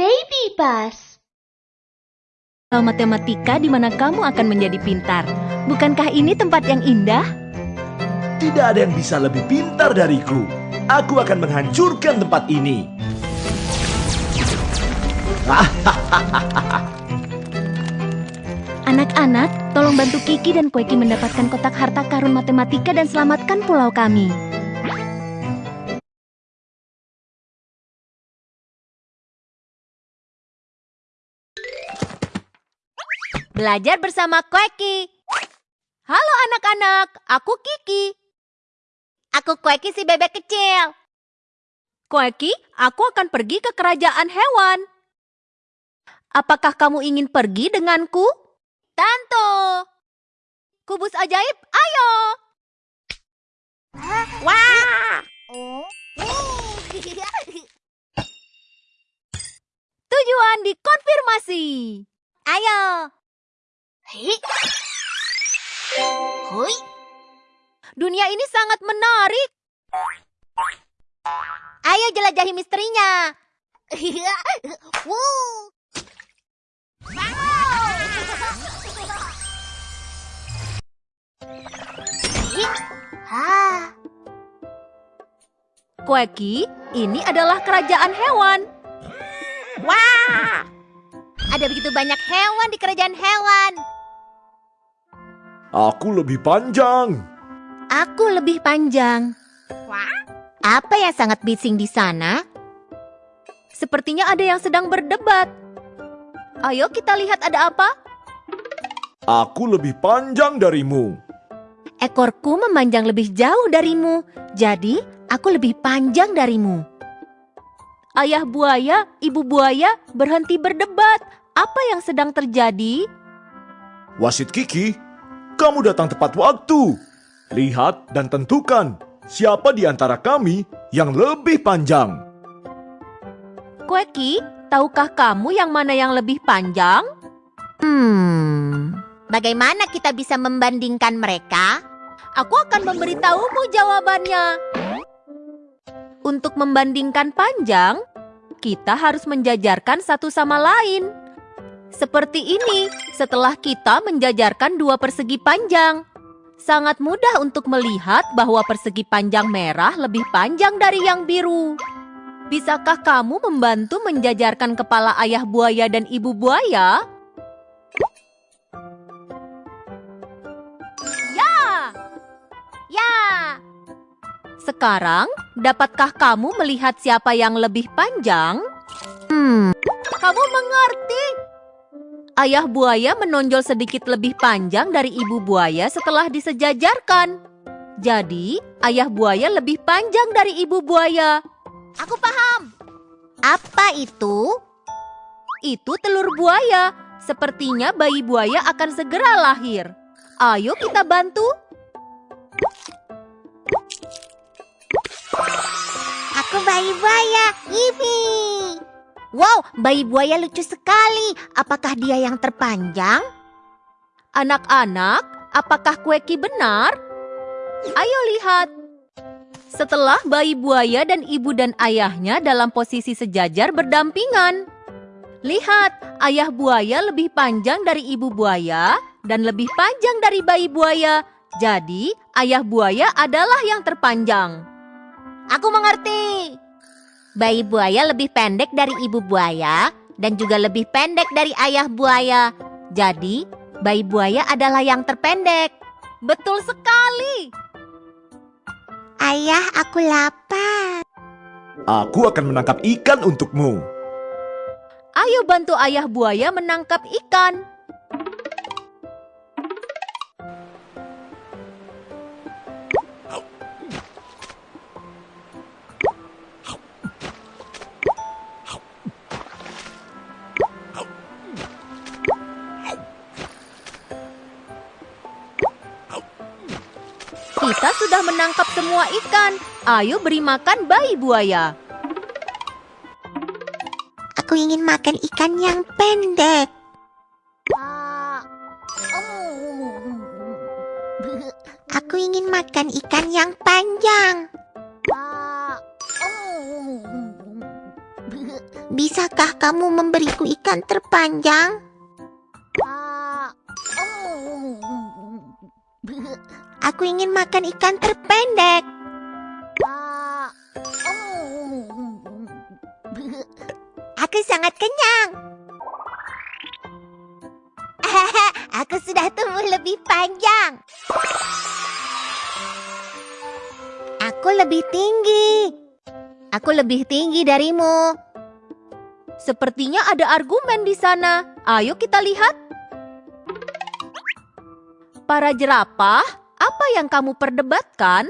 Baby bus. Kalau matematika di mana kamu akan menjadi pintar. Bukankah ini tempat yang indah? Tidak ada yang bisa lebih pintar dariku. Aku akan menghancurkan tempat ini. Anak-anak, tolong bantu Kiki dan Kueki mendapatkan kotak harta karun matematika dan selamatkan pulau kami. Belajar bersama Kueki. Halo anak-anak, aku Kiki. Aku Kueki si bebek kecil. Kueki, aku akan pergi ke kerajaan hewan. Apakah kamu ingin pergi denganku? Tentu. Kubus ajaib, ayo. Wah! Tujuan dikonfirmasi. Ayo. Hui. Dunia ini sangat menarik. Ayo jelajahi misterinya. Kueki, ini adalah kerajaan hewan. Wah! Ada begitu banyak hewan di kerajaan hewan. Aku lebih panjang. Aku lebih panjang. Apa yang sangat bising di sana? Sepertinya ada yang sedang berdebat. Ayo kita lihat ada apa. Aku lebih panjang darimu. Ekorku memanjang lebih jauh darimu, jadi aku lebih panjang darimu. Ayah buaya, ibu buaya berhenti berdebat. Apa yang sedang terjadi? Wasit Kiki, kamu datang tepat waktu. Lihat dan tentukan siapa di antara kami yang lebih panjang. Kueki, tahukah kamu yang mana yang lebih panjang? Hmm, bagaimana kita bisa membandingkan mereka? Aku akan memberitahumu jawabannya. Untuk membandingkan panjang, kita harus menjajarkan satu sama lain. Seperti ini, setelah kita menjajarkan dua persegi panjang. Sangat mudah untuk melihat bahwa persegi panjang merah lebih panjang dari yang biru. Bisakah kamu membantu menjajarkan kepala ayah buaya dan ibu buaya? Ya! Ya! Sekarang, dapatkah kamu melihat siapa yang lebih panjang? Hmm, kamu mengerti? Ayah buaya menonjol sedikit lebih panjang dari ibu buaya setelah disejajarkan. Jadi, ayah buaya lebih panjang dari ibu buaya. Aku paham. Apa itu? Itu telur buaya. Sepertinya bayi buaya akan segera lahir. Ayo kita bantu. aku bayi buaya. Yippee. Wow, bayi buaya lucu sekali. Apakah dia yang terpanjang? Anak-anak, apakah Kueki benar? Ayo lihat. Setelah bayi buaya dan ibu dan ayahnya dalam posisi sejajar berdampingan. Lihat, ayah buaya lebih panjang dari ibu buaya dan lebih panjang dari bayi buaya. Jadi, ayah buaya adalah yang terpanjang. Aku mengerti. Bayi buaya lebih pendek dari ibu buaya dan juga lebih pendek dari ayah buaya. Jadi, bayi buaya adalah yang terpendek. Betul sekali. Ayah, aku lapar. Aku akan menangkap ikan untukmu. Ayo bantu ayah buaya menangkap ikan. menangkap semua ikan. Ayo beri makan bayi buaya. Aku ingin makan ikan yang pendek. Aku ingin makan ikan yang panjang. Bisakah kamu memberiku ikan terpanjang? Aku ingin makan ikan terpendek. Aku sangat kenyang. Aku sudah tumbuh lebih panjang. Aku lebih tinggi. Aku lebih tinggi darimu. Sepertinya ada argumen di sana. Ayo kita lihat. Para jerapah, apa yang kamu perdebatkan?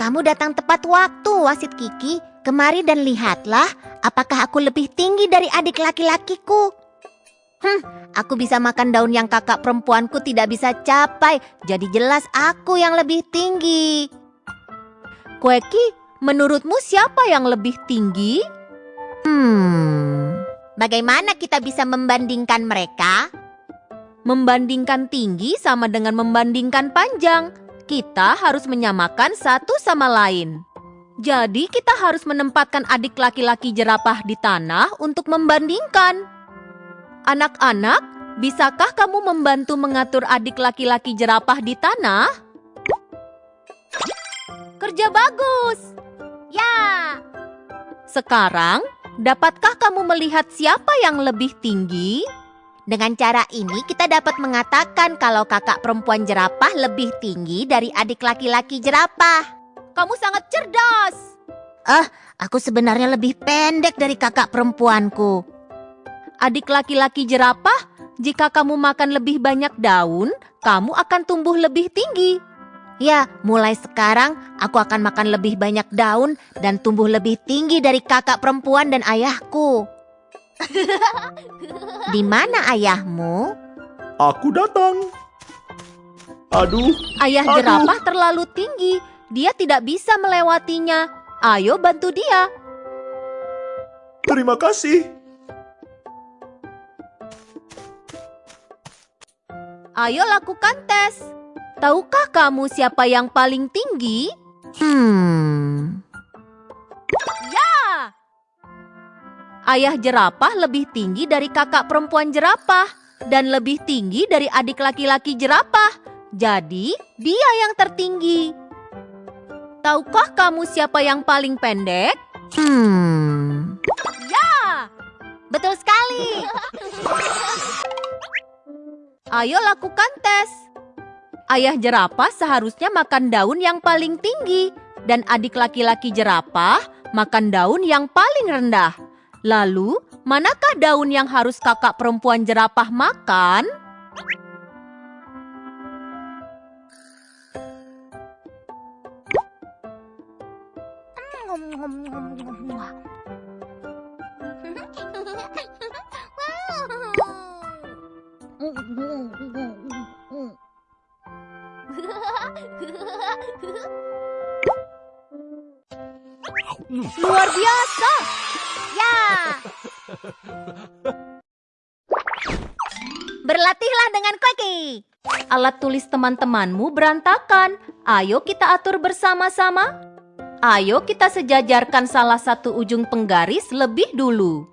Kamu datang tepat waktu, wasit Kiki. Kemari dan lihatlah apakah aku lebih tinggi dari adik laki-lakiku. Hmm, aku bisa makan daun yang kakak perempuanku tidak bisa capai. Jadi jelas aku yang lebih tinggi. Kueki, menurutmu siapa yang lebih tinggi? Hmm, bagaimana kita bisa membandingkan mereka? Membandingkan tinggi sama dengan membandingkan panjang. Kita harus menyamakan satu sama lain. Jadi kita harus menempatkan adik laki-laki jerapah di tanah untuk membandingkan. Anak-anak, bisakah kamu membantu mengatur adik laki-laki jerapah di tanah? Kerja bagus. Ya. Sekarang, dapatkah kamu melihat siapa yang lebih tinggi? Dengan cara ini kita dapat mengatakan kalau kakak perempuan jerapah lebih tinggi dari adik laki-laki jerapah. Kamu sangat cerdas. Aku sebenarnya lebih pendek dari kakak perempuanku. Adik laki-laki jerapah, jika kamu makan lebih banyak daun, kamu akan tumbuh lebih tinggi. Ya, mulai sekarang aku akan makan lebih banyak daun dan tumbuh lebih tinggi dari kakak perempuan dan ayahku. Di mana ayahmu? Aku datang. Aduh, Ayah Aduh. jerapah terlalu tinggi, dia tidak bisa melewatinya. Ayo bantu dia. terima kasih. Ayo lakukan tes. Tahukah kamu siapa yang paling tinggi? Hmm, Ayah jerapah lebih tinggi dari kakak perempuan jerapah dan lebih tinggi dari adik laki-laki jerapah. Jadi, dia yang tertinggi. Tahukah kamu siapa yang paling pendek? hmm. Betul sekali. Ayo lakukan tes. Ayah jerapah seharusnya makan daun yang paling tinggi dan adik laki-laki jerapah makan daun yang paling rendah. Lalu, manakah daun yang harus kakak perempuan jerapah makan? Luar biasa. Berlatihlah dengan Koki. Alat tulis teman-temanmu berantakan. Ayo kita atur bersama-sama. Ayo kita sejajarkan salah satu ujung penggaris lebih dulu.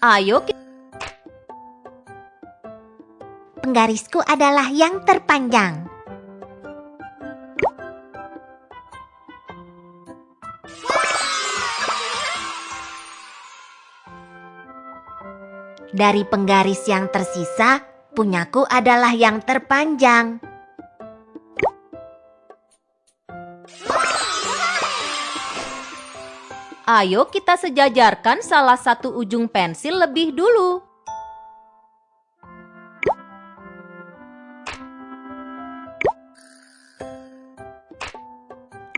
Ayo kita Penggarisku adalah yang terpanjang. Dari penggaris yang tersisa, punyaku adalah yang terpanjang. Ayo kita sejajarkan salah satu ujung pensil lebih dulu.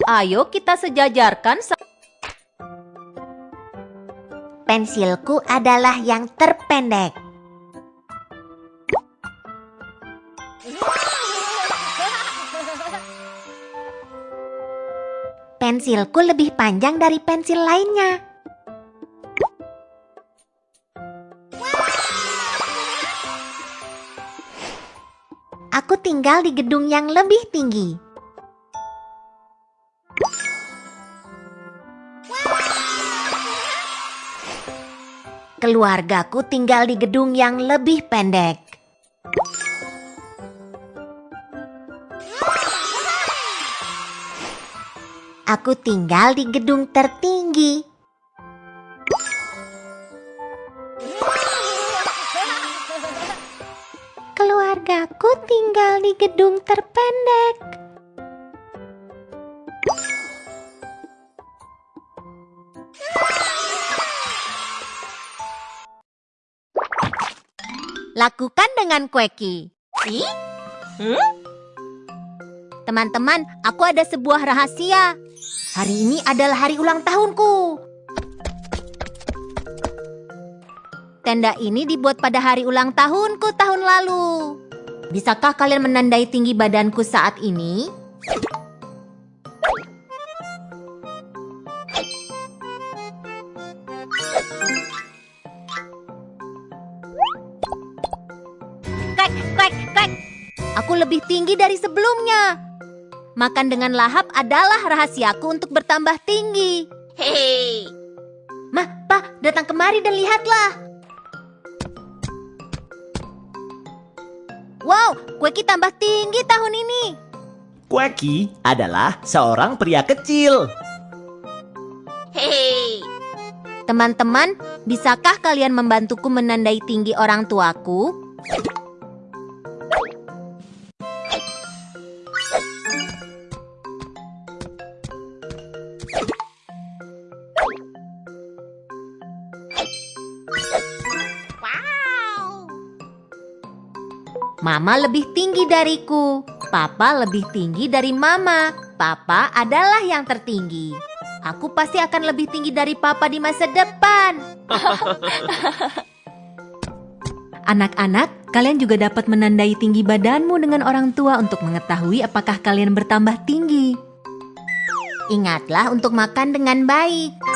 Ayo kita sejajarkan sa- Pensilku adalah yang terpendek. Pensilku lebih panjang dari pensil lainnya. Aku tinggal di gedung yang lebih tinggi. Keluargaku tinggal di gedung yang lebih pendek. Aku tinggal di gedung tertinggi. Keluargaku tinggal di gedung terpendek. Lakukan dengan Queki. Teman-teman, aku ada sebuah rahasia. Hari ini adalah hari ulang tahunku. Tenda ini dibuat pada hari ulang tahunku tahun lalu. Bisakah kalian menandai tinggi badanku saat ini? Tinggi dari sebelumnya. Makan dengan lahap adalah rahasiaku untuk bertambah tinggi. Hei. Mah, Pa, datang kemari dan lihatlah. Wow, Kueki tambah tinggi tahun ini. Quacky adalah seorang pria kecil. Hei. Teman-teman, bisakah kalian membantuku menandai tinggi orang tuaku? Mama lebih tinggi dariku. Papa lebih tinggi dari Mama. Papa adalah yang tertinggi. Aku pasti akan lebih tinggi dari Papa di masa depan. Anak-anak, kalian juga dapat menandai tinggi badanmu dengan orang tua untuk mengetahui apakah kalian bertambah tinggi. Ingatlah untuk makan dengan baik.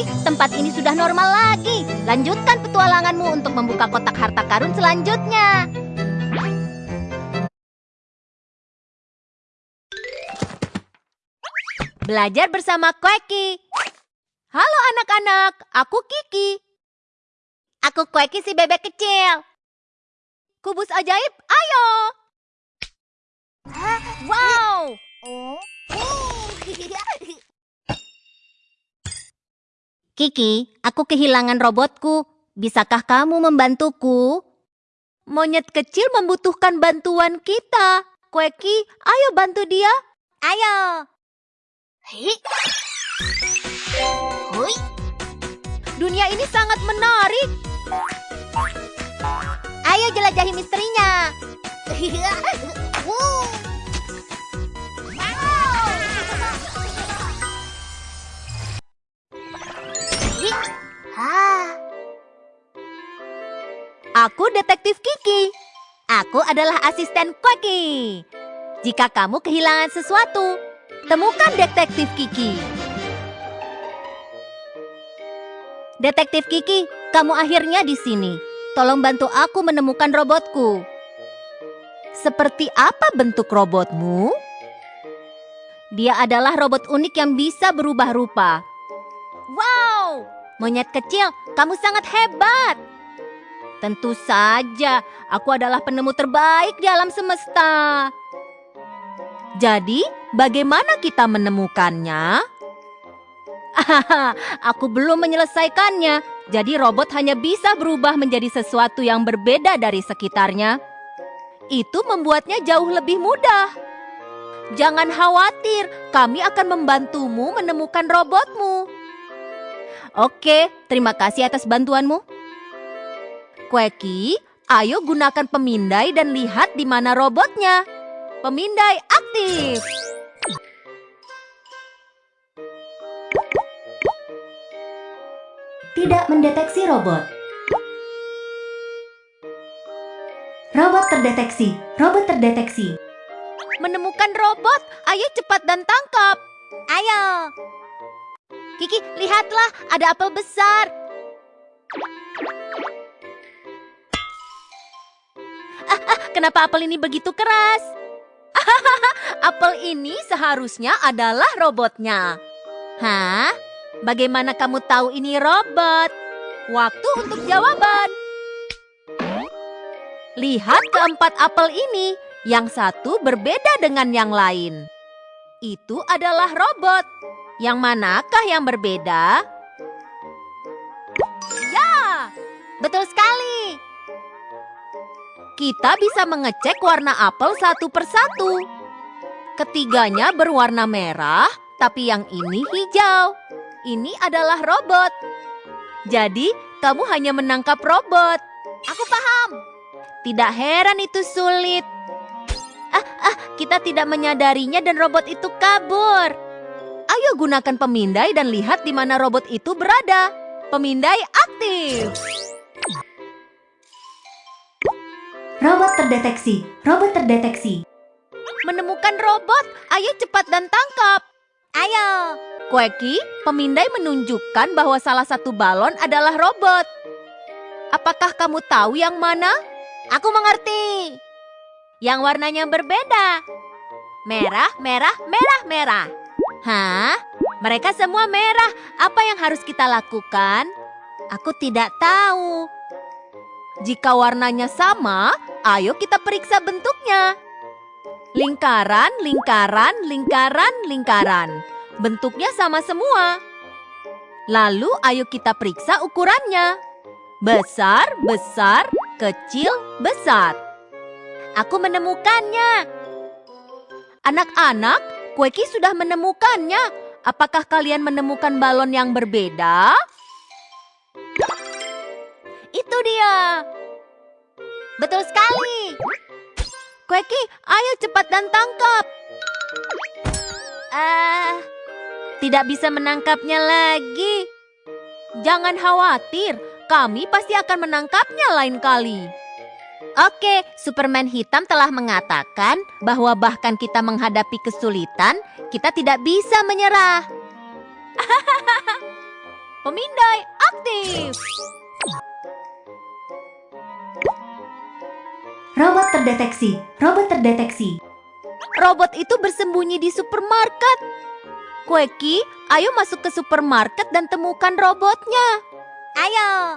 Kasih. Tempat ini sudah normal lagi. Lanjutkan petualanganmu untuk membuka kotak harta karun selanjutnya. Belajar bersama Kweki. Halo anak-anak, aku Kiki. Aku Kweki si bebek kecil. Kubus ajaib, ayo. Wow. Kiki, aku kehilangan robotku. Bisakah kamu membantuku? Monyet kecil membutuhkan bantuan kita. Kweki, ayo bantu dia. Ayo. Hui. Dunia ini sangat menarik. Ayo jelajahi misterinya. Aku detektif Kiki. Aku adalah asisten Kweki. Jika kamu kehilangan sesuatu, temukan detektif Kiki. Detektif Kiki, kamu akhirnya di sini. Tolong bantu aku menemukan robotku. Seperti apa bentuk robotmu? Dia adalah robot unik yang bisa berubah rupa. Wow, monyet kecil, kamu sangat hebat. Tentu saja, aku adalah penemu terbaik di alam semesta. Jadi, bagaimana kita menemukannya? aku belum menyelesaikannya. Jadi robot hanya bisa berubah menjadi sesuatu yang berbeda dari sekitarnya. Itu membuatnya jauh lebih mudah. Jangan khawatir, kami akan membantumu menemukan robotmu. Oke, terima kasih atas bantuanmu. Kweki, ayo gunakan pemindai dan lihat di mana robotnya. Pemindai aktif. Tidak mendeteksi robot. Robot terdeteksi. Robot terdeteksi. menemukan robot. Ayo cepat dan tangkap. Ayo. Kiki, lihatlah, ada apel besar. Ah, ah, kenapa apel ini begitu keras? apel ini seharusnya adalah robotnya. Hah? Bagaimana kamu tahu ini robot? Waktu untuk jawaban. Lihat keempat apel ini, yang satu berbeda dengan yang lain. Itu adalah robot. Yang manakah yang berbeda? Ya, Betul sekali. kita bisa mengecek warna apel satu persatu. Ketiganya berwarna merah, tapi yang ini hijau. Ini adalah robot. Jadi, kamu hanya menangkap robot. Aku paham. Tidak heran itu sulit. Ah, ah, kita tidak menyadarinya dan robot itu kabur. Ayo gunakan pemindai dan lihat di mana robot itu berada. Pemindai aktif. Robot terdeteksi. Robot terdeteksi. Menemukan robot, ayo cepat dan tangkap. Ayo. Kueki, pemindai menunjukkan bahwa salah satu balon adalah robot. Apakah kamu tahu yang mana? Aku mengerti. Yang warnanya berbeda. Merah, merah, merah, merah. Hah? Mereka semua merah. Apa yang harus kita lakukan? Aku tidak tahu. Jika warnanya sama, ayo kita periksa bentuknya. Lingkaran, lingkaran, lingkaran, lingkaran. Bentuknya sama semua. Lalu ayo kita periksa ukurannya. Besar, besar, kecil, besar. Aku menemukannya. Anak-anak, Kueki sudah menemukannya. Apakah kalian menemukan balon yang berbeda? Itu dia. Betul sekali. Kueki, ayo cepat dan tangkap. Ah, Tidak bisa menangkapnya lagi. Jangan khawatir, kami pasti akan menangkapnya lain kali. Oke, Superman hitam telah mengatakan bahwa bahkan kita menghadapi kesulitan, kita tidak bisa menyerah. Pemindai aktif. Robot terdeteksi. Robot terdeteksi. Robot itu bersembunyi di supermarket. Kueki, ayo masuk ke supermarket dan temukan robotnya. Ayo.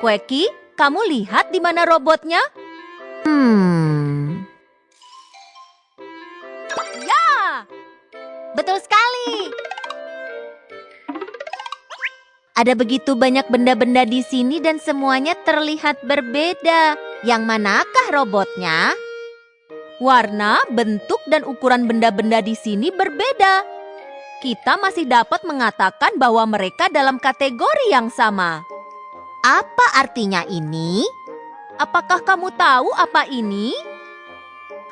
Kueki, kamu lihat di mana robotnya? Hmm. Ya, Betul sekali. ada begitu banyak benda-benda di sini dan semuanya terlihat berbeda. Yang manakah robotnya? Warna, bentuk, dan ukuran benda-benda di sini berbeda. Kita masih dapat mengatakan bahwa mereka dalam kategori yang sama. Apa artinya ini? Apakah kamu tahu apa ini?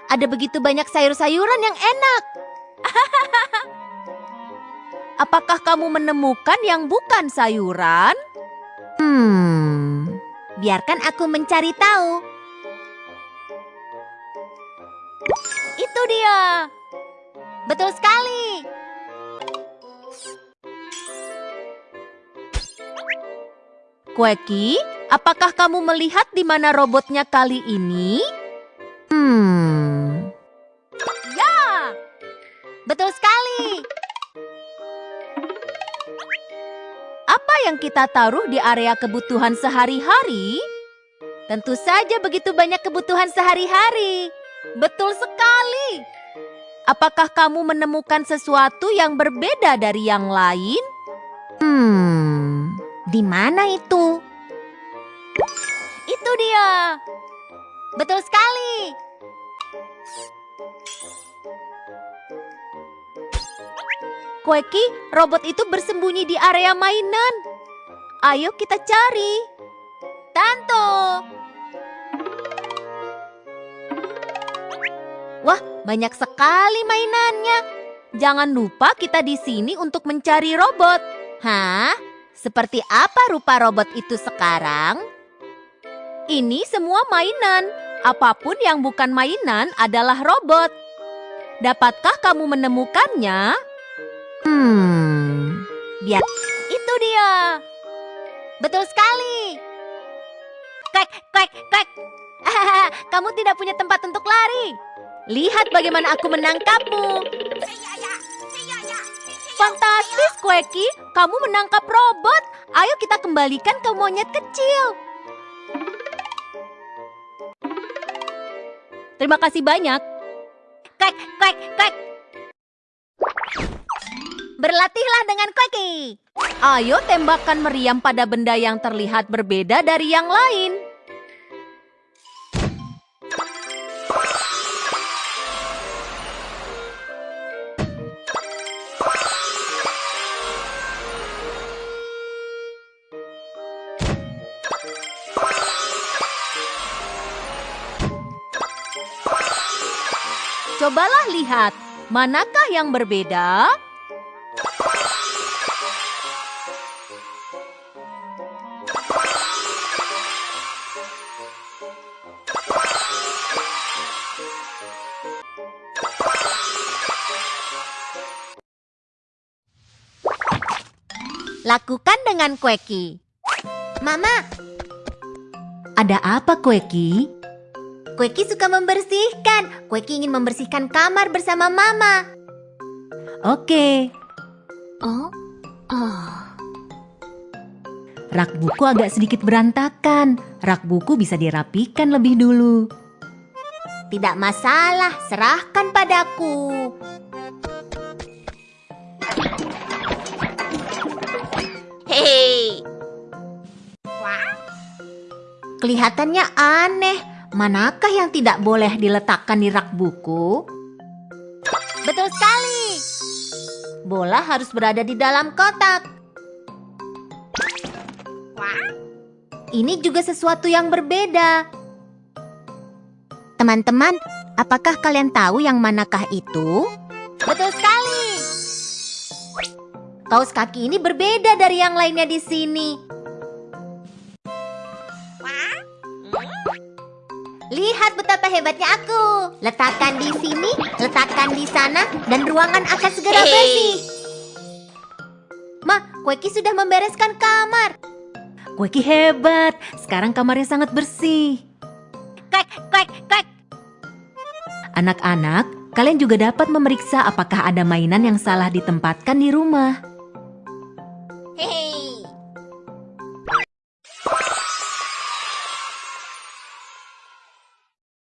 Ada begitu banyak sayur-sayuran yang enak. Apakah kamu menemukan yang bukan sayuran? Hmm. Biarkan aku mencari tahu. Itu dia. Betul sekali. Kueki, apakah kamu melihat di mana robotnya kali ini? Hmm. Ya, Betul sekali. apa yang kita taruh di area kebutuhan sehari-hari? Tentu saja begitu banyak kebutuhan sehari-hari. Betul sekali. Apakah kamu menemukan sesuatu yang berbeda dari yang lain? Hmm. Di mana itu? Itu dia. Betul sekali. Kueki, robot itu bersembunyi di area mainan. Ayo kita cari. Tanto. Wah, banyak sekali mainannya. Jangan lupa kita di sini untuk mencari robot. Hah? Seperti apa rupa robot itu sekarang? Ini semua mainan. Apa pun yang bukan mainan adalah robot. Dapatkah kamu menemukannya? Hmm, biar Itu dia. betul sekali. Kwek, kwek, kwek. Kamu tidak punya tempat untuk lari. Lihat bagaimana aku menangkapmu. Fantastis, Kweki. Kamu menangkap robot. Ayo kita kembalikan ke monyet kecil. Terima kasih banyak. Kwek, kwek, kwek. Berlatihlah dengan Kweki. Ayo tembakan meriam pada benda yang terlihat berbeda dari yang lain. Cobalah lihat, manakah yang berbeda? Lakukan dengan Kweki. Mama, Ada apa, Kweki? Kweki suka membersihkan. Kweki ingin membersihkan kamar bersama Mama. Oke, Oh, oh. rak buku agak sedikit berantakan. Rak buku bisa dirapikan lebih dulu. Tidak masalah, serahkan padaku. Hei. Kelihatannya aneh. Manakah yang tidak boleh diletakkan di rak buku? Betul sekali. Bola harus berada di dalam kotak. Ini juga sesuatu yang berbeda. Teman-teman, apakah kalian tahu yang manakah itu? Betul sekali. Kaos kaki ini berbeda dari yang lainnya di sini. Lihat betapa hebatnya aku. Letakkan di sini, letakkan di sana, dan ruangan akan segera bersih. Ma, Kweki sudah membereskan kamar. Kweki hebat. Sekarang kamarnya sangat bersih. Kwek, kwek, kwek. Anak-anak, kalian juga dapat memeriksa apakah ada mainan yang salah ditempatkan di rumah.